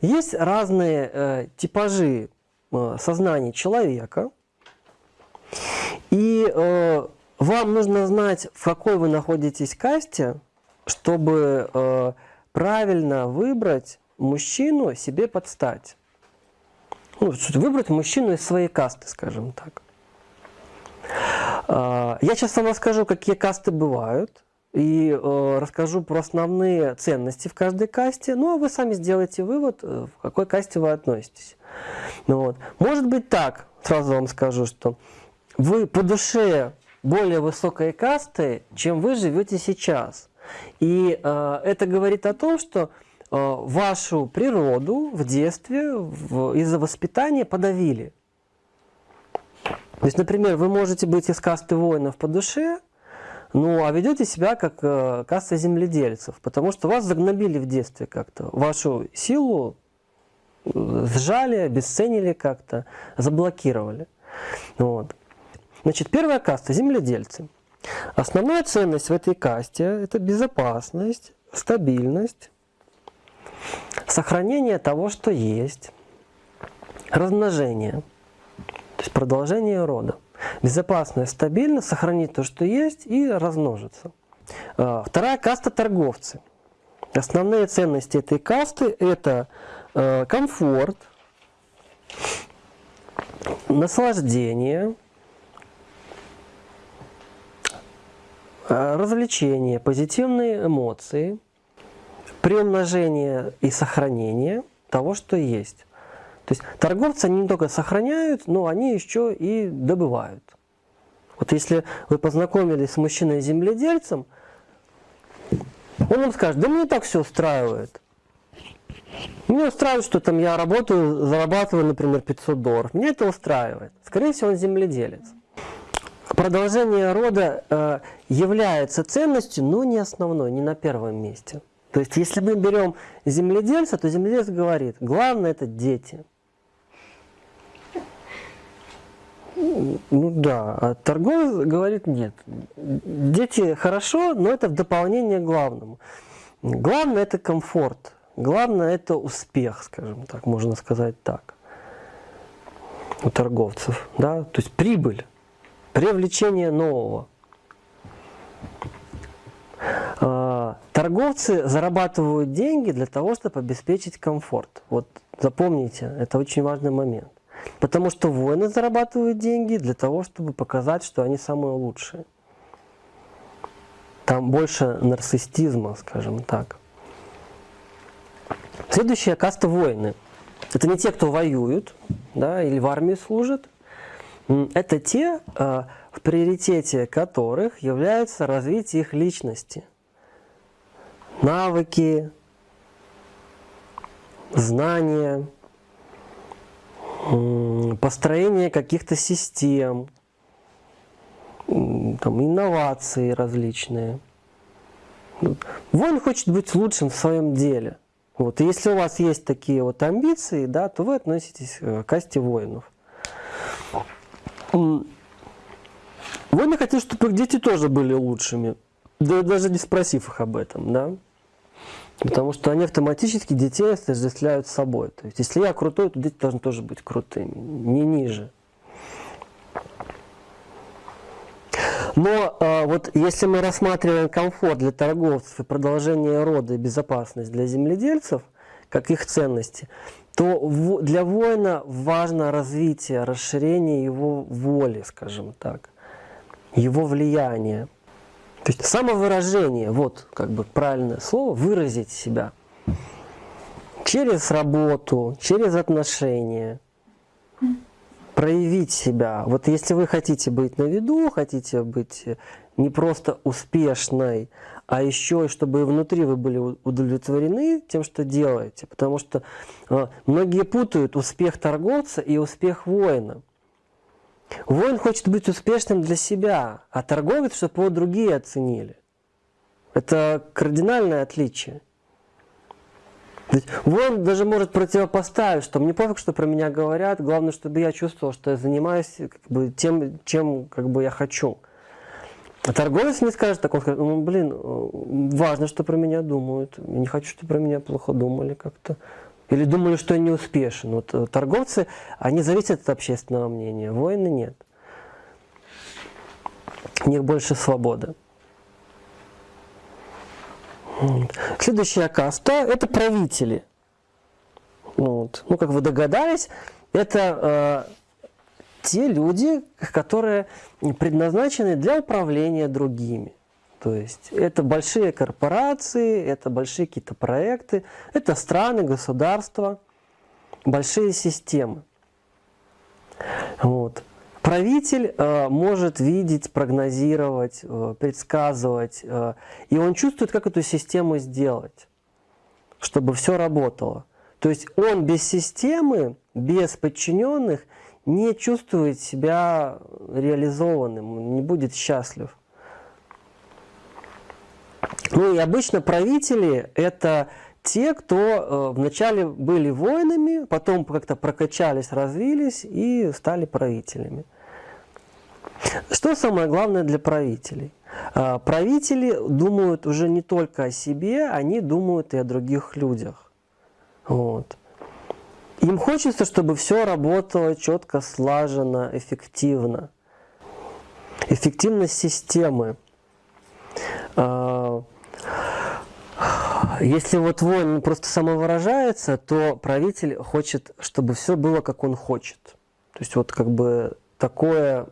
есть разные э, типажи э, сознания человека, и э, вам нужно знать, в какой вы находитесь касте, чтобы э, правильно выбрать мужчину себе подстать. Ну, выбрать мужчину из своей касты, скажем так. Э, я сейчас вам расскажу, какие касты бывают и э, расскажу про основные ценности в каждой касте. Ну, а вы сами сделаете вывод, э, в какой касте вы относитесь. Ну, вот. Может быть так, сразу вам скажу, что вы по душе более высокой касты, чем вы живете сейчас. И э, это говорит о том, что э, вашу природу в детстве из-за воспитания подавили. То есть, например, вы можете быть из касты воинов по душе, ну, а ведете себя как э, касса земледельцев, потому что вас загнобили в детстве как-то. Вашу силу э, сжали, обесценили как-то, заблокировали. Вот. Значит, первая каста – земледельцы. Основная ценность в этой касте – это безопасность, стабильность, сохранение того, что есть, размножение, то есть продолжение рода. Безопасно и стабильно сохранить то, что есть, и размножиться. А, вторая каста – торговцы. Основные ценности этой касты – это э, комфорт, наслаждение, э, развлечения, позитивные эмоции, приумножение и сохранение того, что есть. То есть торговцы они не только сохраняют, но они еще и добывают. Вот если вы познакомились с мужчиной-земледельцем, он вам скажет, да мне так все устраивает. Меня устраивает, что там я работаю, зарабатываю, например, 500 долларов. Меня это устраивает. Скорее всего, он земледелец. Продолжение рода э, является ценностью, но не основной, не на первом месте. То есть, если мы берем земледельца, то земледелец говорит, главное это дети. Ну да, а торговец говорит нет. Дети хорошо, но это в дополнение к главному. Главное это комфорт, главное это успех, скажем так, можно сказать так, у торговцев. Да? То есть прибыль, привлечение нового. А, торговцы зарабатывают деньги для того, чтобы обеспечить комфорт. Вот запомните, это очень важный момент. Потому что воины зарабатывают деньги для того, чтобы показать, что они самые лучшие. Там больше нарциссизма, скажем так. Следующая каста воины. Это не те, кто воюют да, или в армии служат. Это те, э, в приоритете которых является развитие их личности. Навыки, знания, построение каких-то систем, там, инновации различные. Воин хочет быть лучшим в своем деле. Вот. И если у вас есть такие вот амбиции, да, то вы относитесь к касте воинов. Воины хотят, чтобы их дети тоже были лучшими, да, даже не спросив их об этом. Да? Потому что они автоматически детей отождествляют собой. То есть, если я крутой, то дети должны тоже быть крутыми, не ниже. Но э, вот если мы рассматриваем комфорт для торговцев и продолжение рода и безопасность для земледельцев, как их ценности, то в, для воина важно развитие, расширение его воли, скажем так, его влияния. То есть самовыражение, вот как бы правильное слово, выразить себя. Через работу, через отношения, проявить себя. Вот если вы хотите быть на виду, хотите быть не просто успешной, а еще и чтобы и внутри вы были удовлетворены тем, что делаете. Потому что э, многие путают успех торговца и успех воина. Воин хочет быть успешным для себя, а торговец, чтобы его другие оценили. Это кардинальное отличие. То воин даже может противопоставить, что мне пофиг, что про меня говорят, главное, чтобы я чувствовал, что я занимаюсь как бы, тем, чем как бы, я хочу. А торговец не скажет так, он скажет, ну, блин, важно, что про меня думают, я не хочу, чтобы про меня плохо думали как-то. Или думали, что они успешны. Вот э, торговцы, они зависят от общественного мнения, воины нет. У них больше свободы. Следующая каста – это правители. Вот. Ну, как вы догадались, это э, те люди, которые предназначены для управления другими. То есть это большие корпорации, это большие какие-то проекты, это страны, государства, большие системы. Вот. Правитель э, может видеть, прогнозировать, э, предсказывать, э, и он чувствует, как эту систему сделать, чтобы все работало. То есть он без системы, без подчиненных не чувствует себя реализованным, не будет счастлив. Ну и обычно правители – это те, кто э, вначале были воинами, потом как-то прокачались, развились и стали правителями. Что самое главное для правителей? Э, правители думают уже не только о себе, они думают и о других людях. Вот. Им хочется, чтобы все работало четко, слаженно, эффективно. Эффективность системы. Если вот воин просто самовыражается, то правитель хочет, чтобы все было, как он хочет. То есть вот как бы такое,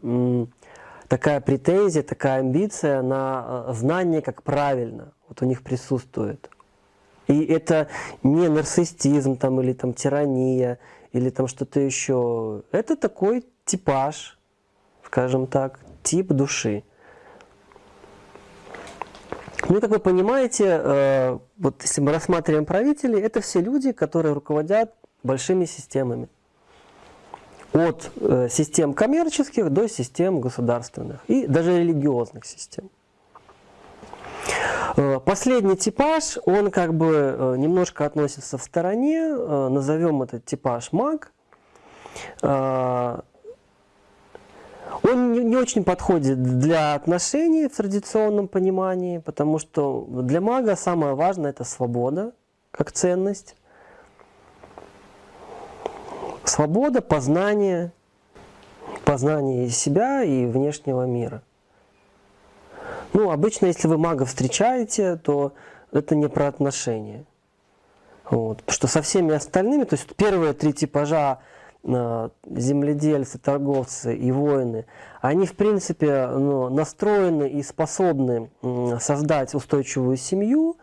такая претензия, такая амбиция на э, знание, как правильно, вот у них присутствует. И это не нарциссизм там, или там тирания, или там что-то еще. Это такой типаж, скажем так, тип души. Ну как вы понимаете, э, вот если мы рассматриваем правителей, это все люди, которые руководят большими системами. От э, систем коммерческих до систем государственных и даже религиозных систем. Э, последний типаж, он как бы немножко относится в стороне, назовем этот типаж маг. Не, очень подходит для отношений в традиционном понимании, потому что для мага самое важное – это свобода как ценность. Свобода, познание, познание себя и внешнего мира. Ну, обычно, если вы мага встречаете, то это не про отношения. Вот. Что со всеми остальными, то есть первые три типажа земледельцы, торговцы и воины, они в принципе ну, настроены и способны создать устойчивую семью.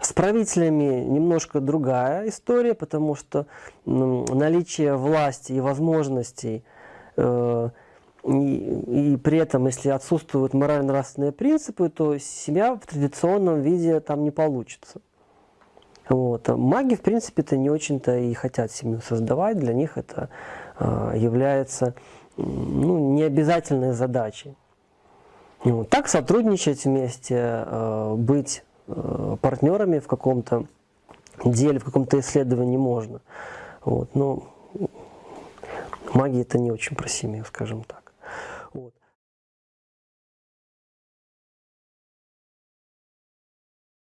С правителями немножко другая история, потому что наличие власти и возможностей э, и, и при этом, если отсутствуют морально-нравственные принципы, то семья в традиционном виде там не получится. Вот. Маги, в принципе-то, не очень-то и хотят семью создавать, для них это э, является ну, необязательной задачей. Вот. Так сотрудничать вместе, э, быть э, партнерами в каком-то деле, в каком-то исследовании можно. Вот. Но магия это не очень про семью, скажем так.